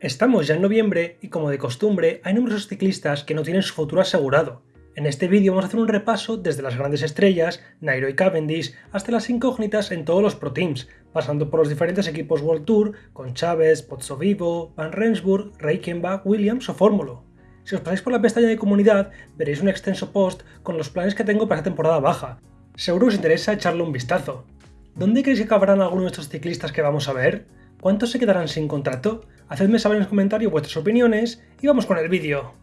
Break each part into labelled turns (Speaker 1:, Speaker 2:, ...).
Speaker 1: Estamos ya en noviembre y como de costumbre hay numerosos ciclistas que no tienen su futuro asegurado. En este vídeo vamos a hacer un repaso desde las grandes estrellas, Nairo y Cavendish, hasta las incógnitas en todos los Pro Teams, pasando por los diferentes equipos World Tour, con Chávez, Pozzovivo, Van Rensburg, Reichenbach, Williams o Fórmula. Si os pasáis por la pestaña de comunidad, veréis un extenso post con los planes que tengo para esta temporada baja. Seguro os interesa echarle un vistazo. ¿Dónde creéis que acabarán algunos de estos ciclistas que vamos a ver? ¿Cuántos se quedarán sin contrato? Hacedme saber en los comentarios vuestras opiniones y vamos con el vídeo.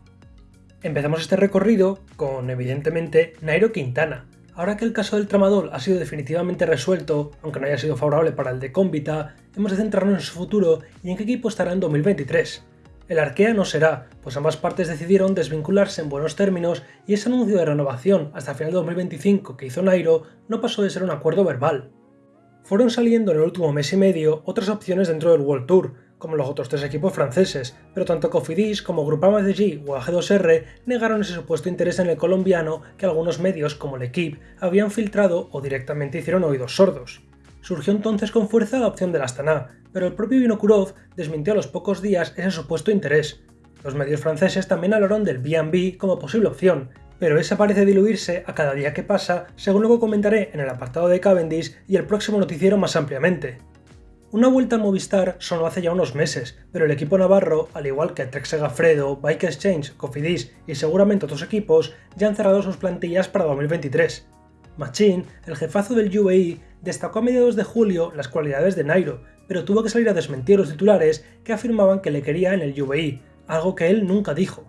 Speaker 1: Empezamos este recorrido con, evidentemente, Nairo Quintana. Ahora que el caso del tramadol ha sido definitivamente resuelto, aunque no haya sido favorable para el de Cómbita, hemos de centrarnos en su futuro y en qué equipo estará en 2023. El Arkea no será, pues ambas partes decidieron desvincularse en buenos términos y ese anuncio de renovación hasta final de 2025 que hizo Nairo no pasó de ser un acuerdo verbal. Fueron saliendo en el último mes y medio otras opciones dentro del World Tour, como los otros tres equipos franceses, pero tanto Cofidis como Groupama G o AG2R negaron ese supuesto interés en el colombiano que algunos medios como L'Equipe habían filtrado o directamente hicieron oídos sordos. Surgió entonces con fuerza la opción del Astana, pero el propio Vinokurov desmintió a los pocos días ese supuesto interés. Los medios franceses también hablaron del B&B como posible opción, pero esa parece diluirse a cada día que pasa, según luego comentaré en el apartado de Cavendish y el próximo noticiero más ampliamente. Una vuelta al Movistar sonó hace ya unos meses, pero el equipo navarro, al igual que Trek Segafredo, Bike Exchange, Cofidis y seguramente otros equipos, ya han cerrado sus plantillas para 2023. Machin, el jefazo del UAE, destacó a mediados de julio las cualidades de Nairo, pero tuvo que salir a desmentir los titulares que afirmaban que le quería en el UAE, algo que él nunca dijo.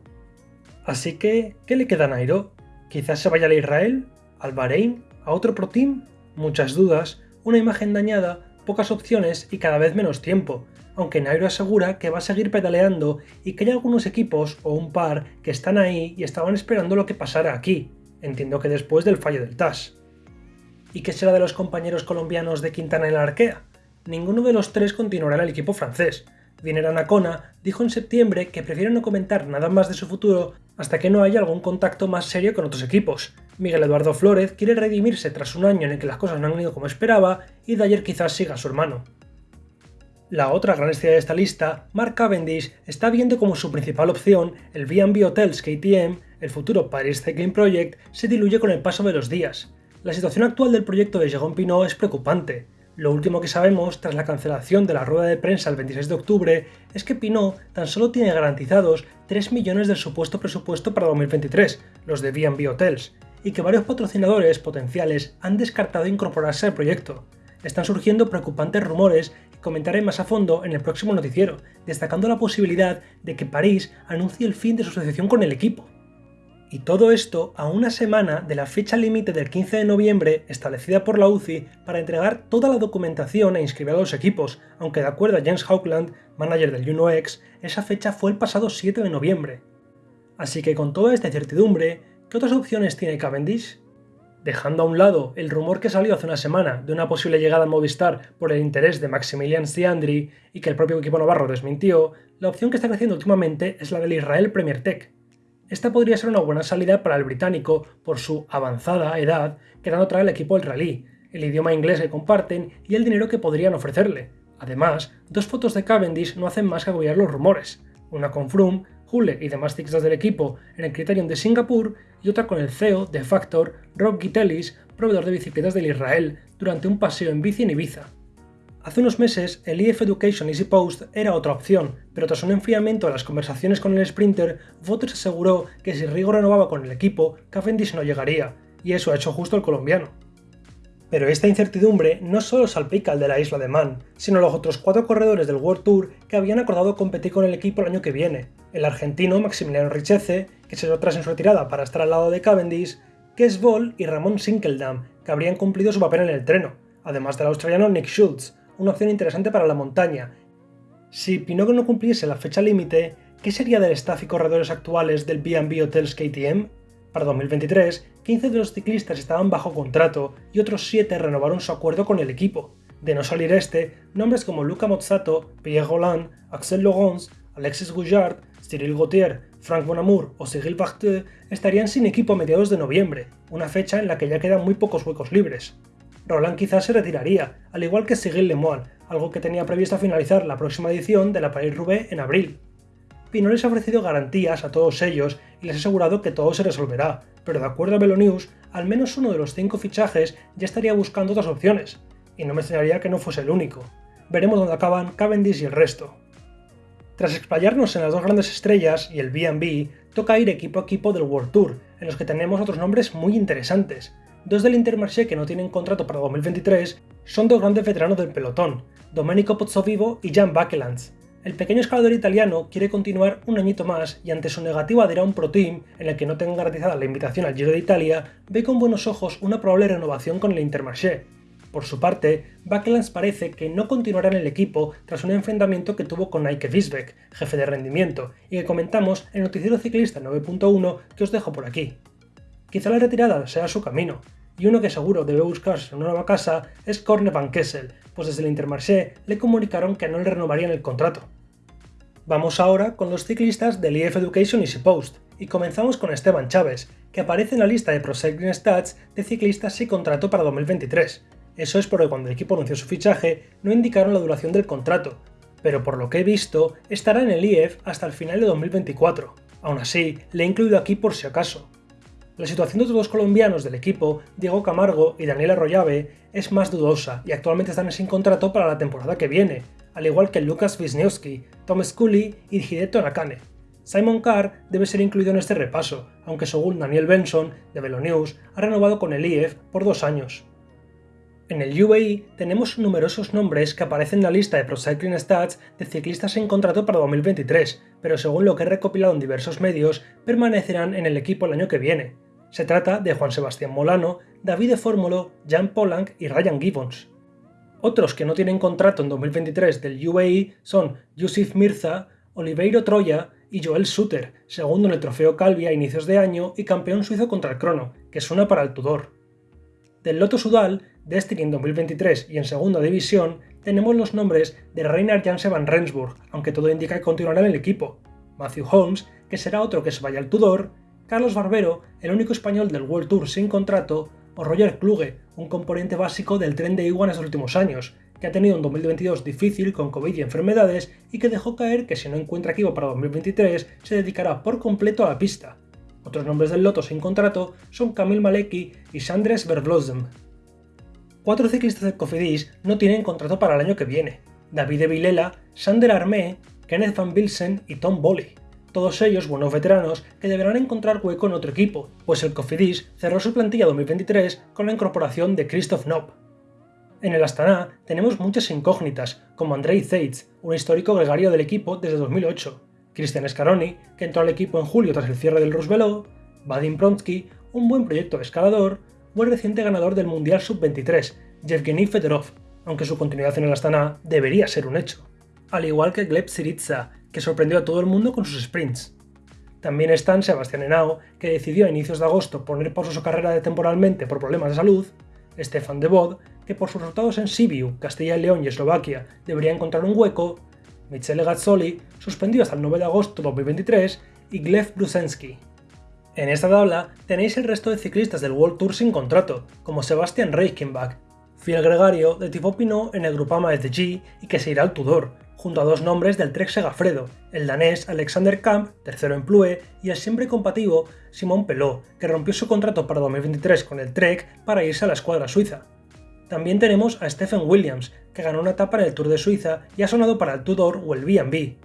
Speaker 1: Así que, ¿qué le queda a Nairo? ¿Quizás se vaya a Israel? ¿Al Bahrein? ¿A otro Pro Team? Muchas dudas, una imagen dañada, pocas opciones y cada vez menos tiempo, aunque Nairo asegura que va a seguir pedaleando y que hay algunos equipos o un par que están ahí y estaban esperando lo que pasara aquí, entiendo que después del fallo del TAS. ¿Y qué será de los compañeros colombianos de Quintana en la Arkea? Ninguno de los tres continuará en el equipo francés, Dinera Nacona dijo en septiembre que prefiere no comentar nada más de su futuro hasta que no haya algún contacto más serio con otros equipos. Miguel Eduardo Flórez quiere redimirse tras un año en el que las cosas no han ido como esperaba y Dyer quizás siga a su hermano. La otra gran estrella de esta lista, Mark Cavendish, está viendo como su principal opción el B&B Hotels KTM, el futuro Paris Cycling Project, se diluye con el paso de los días. La situación actual del proyecto de Jérôme Pinot es preocupante. Lo último que sabemos, tras la cancelación de la rueda de prensa el 26 de octubre, es que Pinot tan solo tiene garantizados 3 millones del supuesto presupuesto para 2023, los de B&B Hotels, y que varios patrocinadores potenciales han descartado incorporarse al proyecto. Están surgiendo preocupantes rumores que comentaré más a fondo en el próximo noticiero, destacando la posibilidad de que París anuncie el fin de su asociación con el equipo. Y todo esto a una semana de la fecha límite del 15 de noviembre establecida por la UCI para entregar toda la documentación e inscribir a los equipos, aunque de acuerdo a James Hawkland, manager del UNOX, esa fecha fue el pasado 7 de noviembre. Así que con toda esta incertidumbre, ¿qué otras opciones tiene Cavendish? Dejando a un lado el rumor que salió hace una semana de una posible llegada a Movistar por el interés de Maximilian Stiandri y que el propio equipo navarro desmintió, la opción que está creciendo últimamente es la del Israel Premier Tech, esta podría ser una buena salida para el británico por su avanzada edad, quedando trae el equipo del rally, el idioma inglés que comparten y el dinero que podrían ofrecerle. Además, dos fotos de Cavendish no hacen más que apoyar los rumores, una con Froome, Hule y demás ciclistas del equipo en el Criterion de Singapur y otra con el CEO de Factor, Rob Gitellis, proveedor de bicicletas del Israel, durante un paseo en bici en Ibiza. Hace unos meses, el EF Education Easy Post era otra opción, pero tras un enfriamiento de las conversaciones con el sprinter, Voters aseguró que si Rigo renovaba con el equipo, Cavendish no llegaría, y eso ha hecho justo el colombiano. Pero esta incertidumbre no solo salpica al de la isla de Man, sino los otros cuatro corredores del World Tour que habían acordado competir con el equipo el año que viene, el argentino Maximiliano Richeze, que se tras en su retirada para estar al lado de Cavendish, Kes Vol y Ramón Sinkeldam, que habrían cumplido su papel en el treno, además del australiano Nick Schultz, una opción interesante para la montaña. Si Pinot no cumpliese la fecha límite, ¿qué sería del staff y corredores actuales del B&B Hotels KTM? Para 2023, 15 de los ciclistas estaban bajo contrato y otros 7 renovaron su acuerdo con el equipo. De no salir este, nombres como Luca Mozzato, Pierre Roland, Axel Laurence, Alexis Gouillard, Cyril Gauthier, Frank Bonamour o Cyril Barthe estarían sin equipo a mediados de noviembre, una fecha en la que ya quedan muy pocos huecos libres. Roland quizás se retiraría, al igual que Cyril Lemoine, algo que tenía previsto finalizar la próxima edición de la Paris-Roubaix en abril. Pino les ha ofrecido garantías a todos ellos y les ha asegurado que todo se resolverá, pero de acuerdo a Velonews, al menos uno de los cinco fichajes ya estaría buscando otras opciones, y no me extrañaría que no fuese el único. Veremos dónde acaban Cavendish y el resto. Tras explayarnos en las dos grandes estrellas y el B&B, toca ir equipo a equipo del World Tour, en los que tenemos otros nombres muy interesantes. Dos del Intermarché que no tienen contrato para 2023 son dos grandes veteranos del pelotón, Domenico Pozzovivo y Jan Bakelands. El pequeño escalador italiano quiere continuar un añito más y ante su negativa de ir a un Pro Team en el que no tenga garantizada la invitación al Giro de Italia, ve con buenos ojos una probable renovación con el Intermarché. Por su parte, Bakelands parece que no continuará en el equipo tras un enfrentamiento que tuvo con Nike Wiesbeck, jefe de rendimiento, y que comentamos en Noticiero Ciclista 9.1 que os dejo por aquí. Quizá la retirada sea su camino, y uno que seguro debe buscarse una nueva casa es Corne Van Kessel, pues desde el Intermarché le comunicaron que no le renovarían el contrato. Vamos ahora con los ciclistas del EF Education Easy Post, y comenzamos con Esteban Chávez, que aparece en la lista de Pro Cycling Stats de ciclistas sin contrato para 2023. Eso es porque cuando el equipo anunció su fichaje no indicaron la duración del contrato, pero por lo que he visto estará en el IEF hasta el final de 2024. Aún así, le he incluido aquí por si acaso. La situación de otros dos colombianos del equipo, Diego Camargo y Daniel Arroyave, es más dudosa y actualmente están sin contrato para la temporada que viene, al igual que Lucas Wisniewski, Tom Scully y Hideto Nakane. Simon Carr debe ser incluido en este repaso, aunque según Daniel Benson, de Velonews, ha renovado con el IEF por dos años. En el UAE tenemos numerosos nombres que aparecen en la lista de Pro Cycling Stats de ciclistas en contrato para 2023, pero según lo que he recopilado en diversos medios, permanecerán en el equipo el año que viene. Se trata de Juan Sebastián Molano, David de Fórmulo, Jan Polanc y Ryan Gibbons. Otros que no tienen contrato en 2023 del UAE son Yusuf Mirza, Oliveiro Troya y Joel Suter, segundo en el Trofeo Calvi a inicios de año y campeón suizo contra el crono, que suena para el Tudor. Del Loto Sudal, Destiny en 2023 y en segunda división, tenemos los nombres de Reinhard Janse van Rensburg, aunque todo indica que continuará en el equipo, Matthew Holmes, que será otro que se vaya al Tudor, Carlos Barbero, el único español del World Tour sin contrato, o Roger Kluge, un componente básico del tren de Iguan en los últimos años, que ha tenido un 2022 difícil con COVID y enfermedades y que dejó caer que si no encuentra equipo para 2023 se dedicará por completo a la pista. Otros nombres del loto sin contrato son Kamil Maleki y Sandres Vervlosen. Cuatro ciclistas del Cofidis no tienen contrato para el año que viene. David Vilela, Sander Armé, Kenneth Van Bilsen y Tom Boley todos ellos buenos veteranos que deberán encontrar hueco en otro equipo, pues el Cofidis cerró su plantilla 2023 con la incorporación de Christoph Knopp. En el Astana tenemos muchas incógnitas, como Andrei Zeitz, un histórico gregario del equipo desde 2008, Christian Scaroni, que entró al equipo en julio tras el cierre del Roosevelt, Vadim Pronsky, un buen proyecto de escalador, o el reciente ganador del Mundial Sub-23, Yevgeny Fedorov, aunque su continuidad en el Astana debería ser un hecho. Al igual que Gleb Syriza, que sorprendió a todo el mundo con sus sprints. También están Sebastián Henao, que decidió a inicios de agosto poner pausa su carrera temporalmente por problemas de salud, Stefan de Bod, que por sus resultados en Sibiu, Castilla y León y Eslovaquia debería encontrar un hueco, Michele Gazzoli, suspendido hasta el 9 de agosto de 2023, y Gleb Brusensky. En esta tabla tenéis el resto de ciclistas del World Tour sin contrato, como Sebastian Reichenbach, fiel gregario de tipo Pinot en el Grupama SDG y que se irá al Tudor, junto a dos nombres del Trek Segafredo, el danés Alexander Kamp, tercero en Plue, y el siempre compativo Simon Pelot, que rompió su contrato para 2023 con el Trek para irse a la escuadra suiza. También tenemos a Stephen Williams, que ganó una etapa en el Tour de Suiza y ha sonado para el Tudor o el B&B.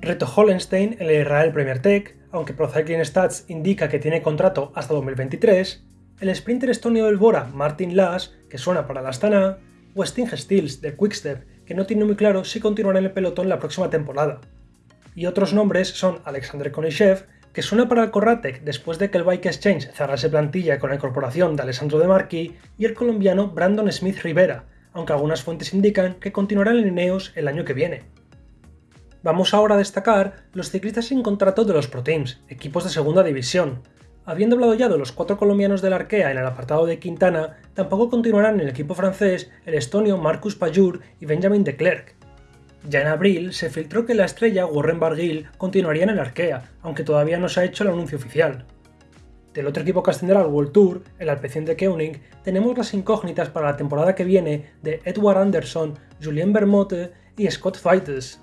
Speaker 1: Reto Hollenstein en el Israel Premier Tech, aunque Pro Cycling Stats indica que tiene contrato hasta 2023, el sprinter estonio del Bora Martin Lass, que suena para la Astana, o Sting Stills de Quickstep, que no tiene muy claro si continuará en el pelotón la próxima temporada. Y otros nombres son Alexander Konishev, que suena para el Corratec después de que el Bike Exchange cerrase plantilla con la incorporación de Alessandro De Marchi, y el colombiano Brandon Smith Rivera, aunque algunas fuentes indican que continuará en Ineos el año que viene. Vamos ahora a destacar los ciclistas sin contrato de los Pro Teams, equipos de segunda división, Habiendo hablado ya de los cuatro colombianos del Arkea en el apartado de Quintana, tampoco continuarán en el equipo francés el estonio Marcus Pajur y Benjamin de Klerk. Ya en abril se filtró que la estrella Warren Barguil continuaría en el Arkea, aunque todavía no se ha hecho el anuncio oficial. Del otro equipo que ascenderá al World Tour, el Alpecin de Koenig, tenemos las incógnitas para la temporada que viene de Edward Anderson, Julien Bermote y Scott Fighters.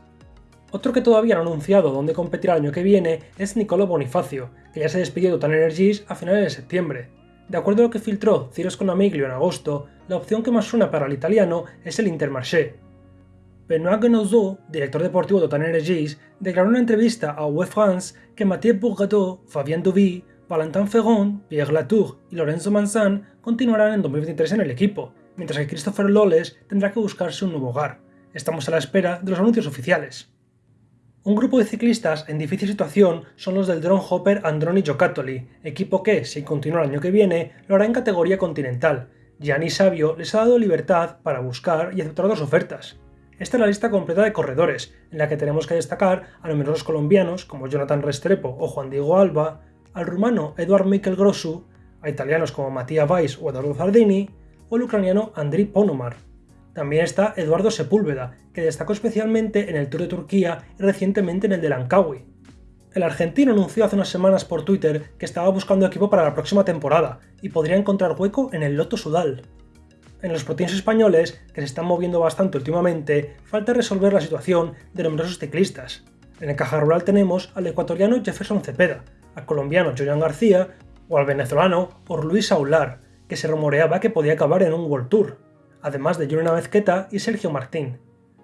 Speaker 1: Otro que todavía no ha anunciado dónde competirá el año que viene es Nicolo Bonifacio, que ya se despidió de Total Energies a finales de septiembre. De acuerdo a lo que filtró Ciros Conamiglio en agosto, la opción que más suena para el italiano es el Intermarché. Benoît Genozzo, director deportivo de Total Energies, declaró en una entrevista a Web France que Mathieu Bourgadeau, Fabien Duvy, Valentin Ferron, Pierre Latour y Lorenzo Manzan continuarán en 2023 en el equipo, mientras que Christopher Loles tendrá que buscarse un nuevo hogar. Estamos a la espera de los anuncios oficiales. Un grupo de ciclistas en difícil situación son los del Drone Hopper Androni Giocattoli, equipo que, si continúa el año que viene, lo hará en categoría continental. Gianni Savio les ha dado libertad para buscar y aceptar dos ofertas. Esta es la lista completa de corredores, en la que tenemos que destacar a numerosos colombianos como Jonathan Restrepo o Juan Diego Alba, al rumano Eduard Mikel Grosu, a italianos como Mattia Weiss o Eduardo Zardini, o el ucraniano Andriy Ponomar. También está Eduardo Sepúlveda, que destacó especialmente en el Tour de Turquía y recientemente en el de Langkawi. El argentino anunció hace unas semanas por Twitter que estaba buscando equipo para la próxima temporada y podría encontrar hueco en el Loto Sudal. En los proteins españoles, que se están moviendo bastante últimamente, falta resolver la situación de numerosos ciclistas. En el caja rural tenemos al ecuatoriano Jefferson Cepeda, al colombiano Joyan García o al venezolano Luis Aular, que se rumoreaba que podía acabar en un World Tour, además de Juliana Mezqueta y Sergio Martín.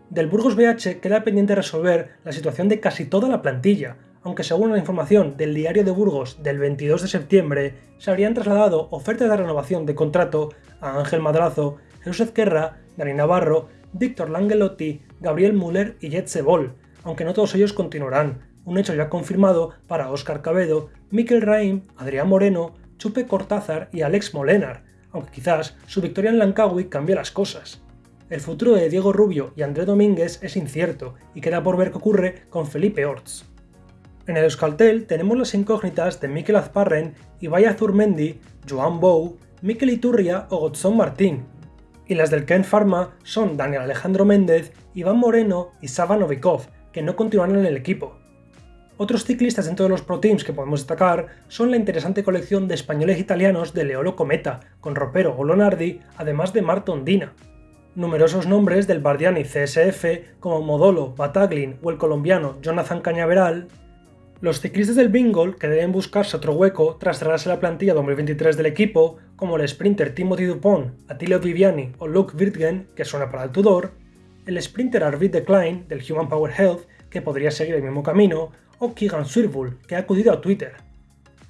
Speaker 1: Del Burgos BH queda pendiente resolver la situación de casi toda la plantilla, aunque según la información del diario de Burgos del 22 de septiembre, se habrían trasladado ofertas de renovación de contrato a Ángel Madrazo, Jesús Ezquerra, Dani Navarro, Víctor Langelotti, Gabriel Müller y Jet Sebol, aunque no todos ellos continuarán, un hecho ya confirmado para Óscar Cabedo, Mikel Raim, Adrián Moreno, Chupe Cortázar y Alex Molenar, aunque quizás su victoria en Lankawi cambie las cosas. El futuro de Diego Rubio y André Domínguez es incierto y queda por ver qué ocurre con Felipe Orts. En el Euskaltel tenemos las incógnitas de Mikel Azparren, Ibai Azurmendi, Joan Bou, Mikel Iturria o Godson Martín. Y las del Ken Pharma son Daniel Alejandro Méndez, Iván Moreno y Sava Novikov, que no continuarán en el equipo. Otros ciclistas dentro de los Pro Teams que podemos destacar son la interesante colección de españoles e italianos de Leolo Cometa, con Ropero o Lonardi, además de Marton Dina. Numerosos nombres del Bardiani CSF como Modolo, Bataglin o el colombiano Jonathan Cañaveral, los ciclistas del Bingol que deben buscarse otro hueco tras cerrarse la plantilla 2023 del equipo, como el sprinter Timothy Dupont, Attilio Viviani o Luke Wirtgen, que suena para el Tudor, el sprinter Arvid Decline del Human Power Health, que podría seguir el mismo camino, o Keegan Swirbull, que ha acudido a Twitter.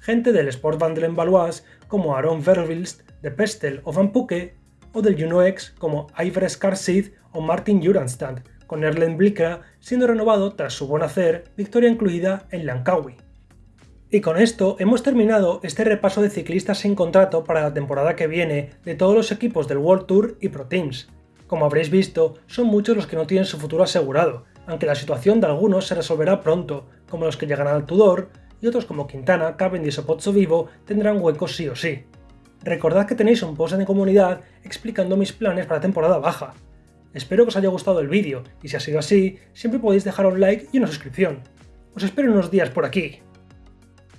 Speaker 1: Gente del Sport Vandelen Valois como Aaron Verwilst, de Pestel o Van Puke o del Juno como Ivor Scarsid o Martin Juranstad, con Erlen Blikra siendo renovado tras su buen hacer, victoria incluida en Langkawi. Y con esto hemos terminado este repaso de ciclistas sin contrato para la temporada que viene de todos los equipos del World Tour y Pro Teams. Como habréis visto, son muchos los que no tienen su futuro asegurado, aunque la situación de algunos se resolverá pronto, como los que llegarán al Tudor, y otros como Quintana, Cavendish o Pozzo Vivo tendrán huecos sí o sí. Recordad que tenéis un post en comunidad explicando mis planes para temporada baja. Espero que os haya gustado el vídeo, y si ha sido así, siempre podéis dejar un like y una suscripción. Os espero unos días por aquí.